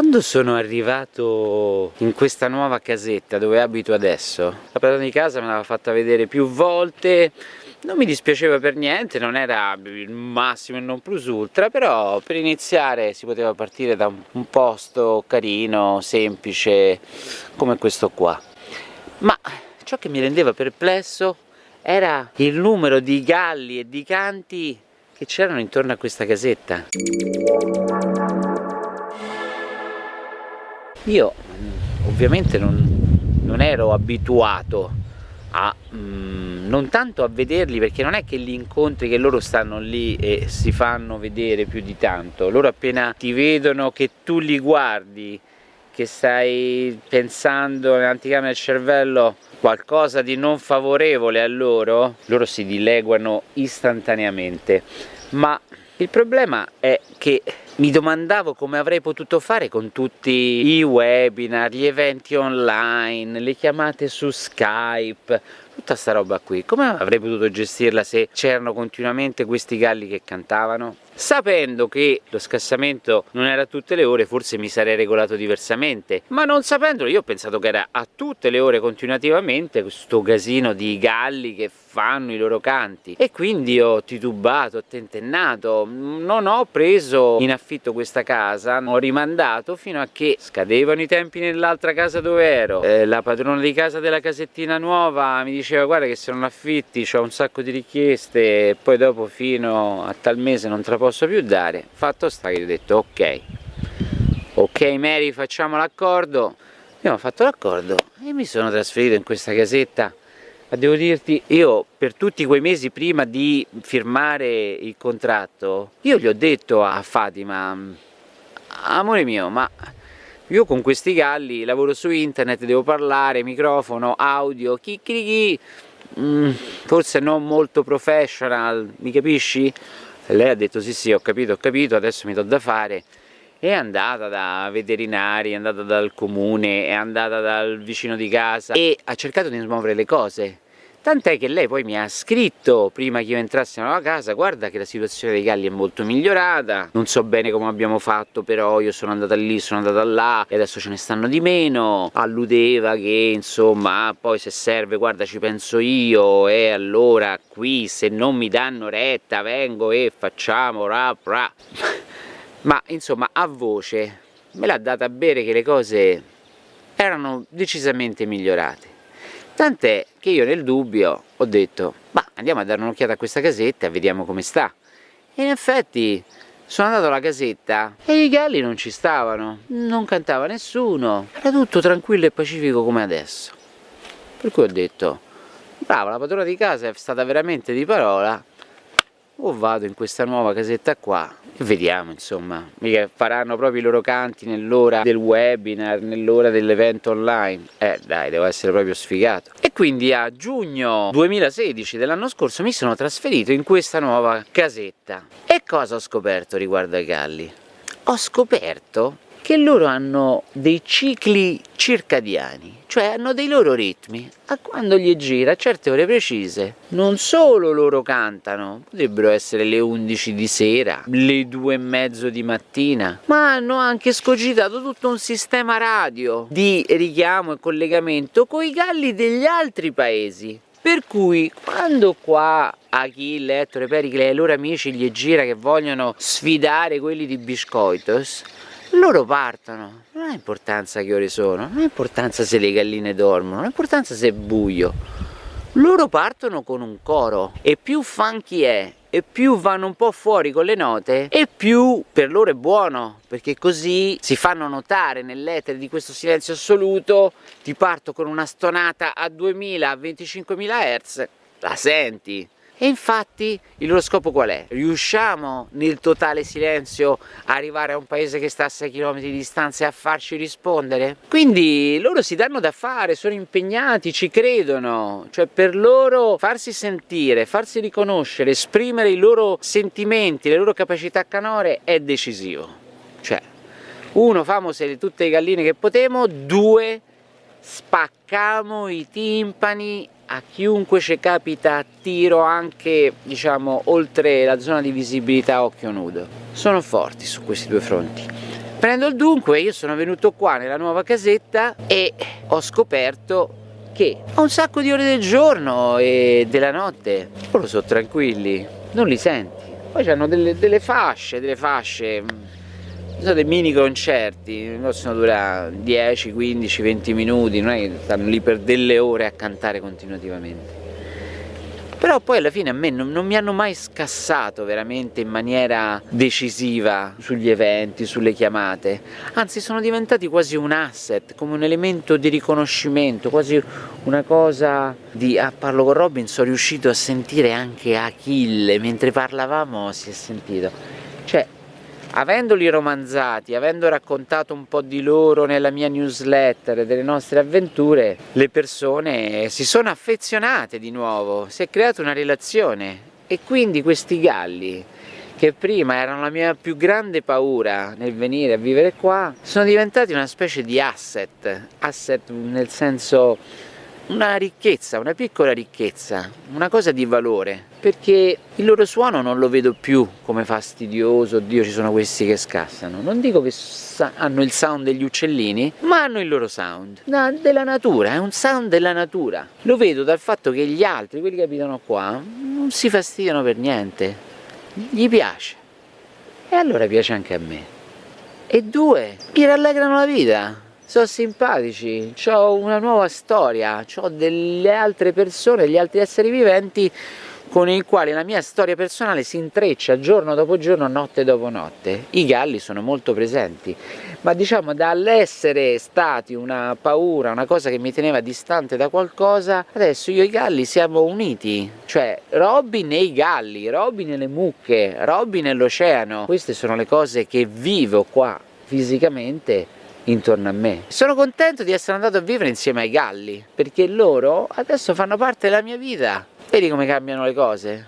Quando sono arrivato in questa nuova casetta dove abito adesso, la padrona di casa me l'aveva fatta vedere più volte, non mi dispiaceva per niente, non era il massimo e non plus ultra, però per iniziare si poteva partire da un posto carino, semplice, come questo qua. Ma ciò che mi rendeva perplesso era il numero di galli e di canti che c'erano intorno a questa casetta. Io ovviamente non, non ero abituato a mm, non tanto a vederli perché non è che li incontri che loro stanno lì e si fanno vedere più di tanto. Loro appena ti vedono che tu li guardi che stai pensando nell'anticamera del cervello qualcosa di non favorevole a loro loro si dileguano istantaneamente. Ma il problema è che mi domandavo come avrei potuto fare con tutti i webinar, gli eventi online, le chiamate su Skype, tutta sta roba qui, come avrei potuto gestirla se c'erano continuamente questi galli che cantavano? Sapendo che lo scassamento non era a tutte le ore forse mi sarei regolato diversamente, ma non sapendolo io ho pensato che era a tutte le ore continuativamente questo casino di galli che fanno i loro canti. E quindi ho titubato, ho tentennato, non ho preso in affitto questa casa, ho rimandato fino a che scadevano i tempi nell'altra casa dove ero, eh, la padrona di casa della casettina nuova mi diceva guarda che se non affitti ho un sacco di richieste e poi dopo fino a tal mese non te la posso più dare. Fatto sta che ho detto ok. Ok Mary facciamo l'accordo. Abbiamo fatto l'accordo e mi sono trasferito in questa casetta ma devo dirti io per tutti quei mesi prima di firmare il contratto io gli ho detto a Fatima amore mio ma io con questi galli lavoro su internet devo parlare microfono audio chicchirichi mm, forse non molto professional mi capisci? E lei ha detto sì sì ho capito ho capito adesso mi do da fare è andata da veterinari, è andata dal comune, è andata dal vicino di casa e ha cercato di smuovere le cose tant'è che lei poi mi ha scritto prima che io entrassi nella casa guarda che la situazione dei galli è molto migliorata non so bene come abbiamo fatto però io sono andata lì, sono andata là e adesso ce ne stanno di meno. Alludeva che insomma poi se serve guarda ci penso io e allora qui se non mi danno retta vengo e facciamo rap rap ma insomma a voce me l'ha data a bere che le cose erano decisamente migliorate. Tant'è che io nel dubbio ho detto ma andiamo a dare un'occhiata a questa casetta e vediamo come sta. E in effetti sono andato alla casetta e i galli non ci stavano non cantava nessuno era tutto tranquillo e pacifico come adesso. Per cui ho detto brava, la padrona di casa è stata veramente di parola. O vado in questa nuova casetta qua e vediamo insomma mica faranno proprio i loro canti nell'ora del webinar nell'ora dell'evento online. Eh dai devo essere proprio sfigato quindi a giugno 2016 dell'anno scorso mi sono trasferito in questa nuova casetta e cosa ho scoperto riguardo ai galli? ho scoperto che loro hanno dei cicli circadiani, cioè hanno dei loro ritmi, a quando gli gira a certe ore precise. Non solo loro cantano, potrebbero essere le 11 di sera, le 2 e mezzo di mattina, ma hanno anche scogitato tutto un sistema radio di richiamo e collegamento con i galli degli altri paesi. Per cui quando qua Achille, Ettore, Pericle e ai loro amici gli gira che vogliono sfidare quelli di Biscoitos, loro partono, non ha importanza che ore sono, non ha importanza se le galline dormono, non ha importanza se è buio, loro partono con un coro e più funky è e più vanno un po' fuori con le note e più per loro è buono perché così si fanno notare nell'etere di questo silenzio assoluto. Ti parto con una stonata a 2000 a 25.000 Hz la senti e infatti il loro scopo qual è? Riusciamo nel totale silenzio a arrivare a un paese che sta a 6 km di distanza e a farci rispondere? Quindi loro si danno da fare, sono impegnati, ci credono, cioè per loro farsi sentire, farsi riconoscere, esprimere i loro sentimenti, le loro capacità canore è decisivo. Cioè, uno, famo se tutte le galline che potemo, due, spaccamo i timpani a chiunque ci capita a tiro anche diciamo oltre la zona di visibilità occhio nudo. Sono forti su questi due fronti. Prendo il dunque, io sono venuto qua nella nuova casetta e ho scoperto che ho un sacco di ore del giorno e della notte, loro sono tranquilli, non li senti. Poi hanno delle, delle fasce, delle fasce, sono dei mini concerti, possono durare 10, 15, 20 minuti, non è che stanno lì per delle ore a cantare continuativamente. Però poi alla fine a me non, non, mi hanno mai scassato veramente in maniera decisiva sugli eventi, sulle chiamate, anzi sono diventati quasi un asset, come un elemento di riconoscimento, quasi una cosa di... Ah, parlo con Robin, sono riuscito a sentire anche Achille, mentre parlavamo si è sentito, cioè avendoli romanzati, avendo raccontato un po' di loro nella mia newsletter, delle nostre avventure, le persone si sono affezionate di nuovo, si è creata una relazione. E quindi questi galli che prima erano la mia più grande paura nel venire a vivere qua, sono diventati una specie di asset, asset nel senso una ricchezza, una piccola ricchezza, una cosa di valore, perché il loro suono non lo vedo più come fastidioso, oddio ci sono questi che scassano, non dico che hanno il sound degli uccellini, ma hanno il loro sound, no, della natura, è un sound della natura, lo vedo dal fatto che gli altri, quelli che abitano qua, non si fastidiano per niente, gli piace, e allora piace anche a me, e due, mi rallegrano la vita, sono simpatici, ho una nuova storia, ho delle altre persone, degli altri esseri viventi con i quali la mia storia personale si intreccia giorno dopo giorno, notte dopo notte. I galli sono molto presenti, ma diciamo dall'essere stati una paura, una cosa che mi teneva distante da qualcosa, adesso io e i galli siamo uniti, cioè Robin e i galli, Robin e le mucche, Robin e l'oceano, queste sono le cose che vivo qua fisicamente intorno a me. Sono contento di essere andato a vivere insieme ai galli, perché loro adesso fanno parte della mia vita. Vedi come cambiano le cose?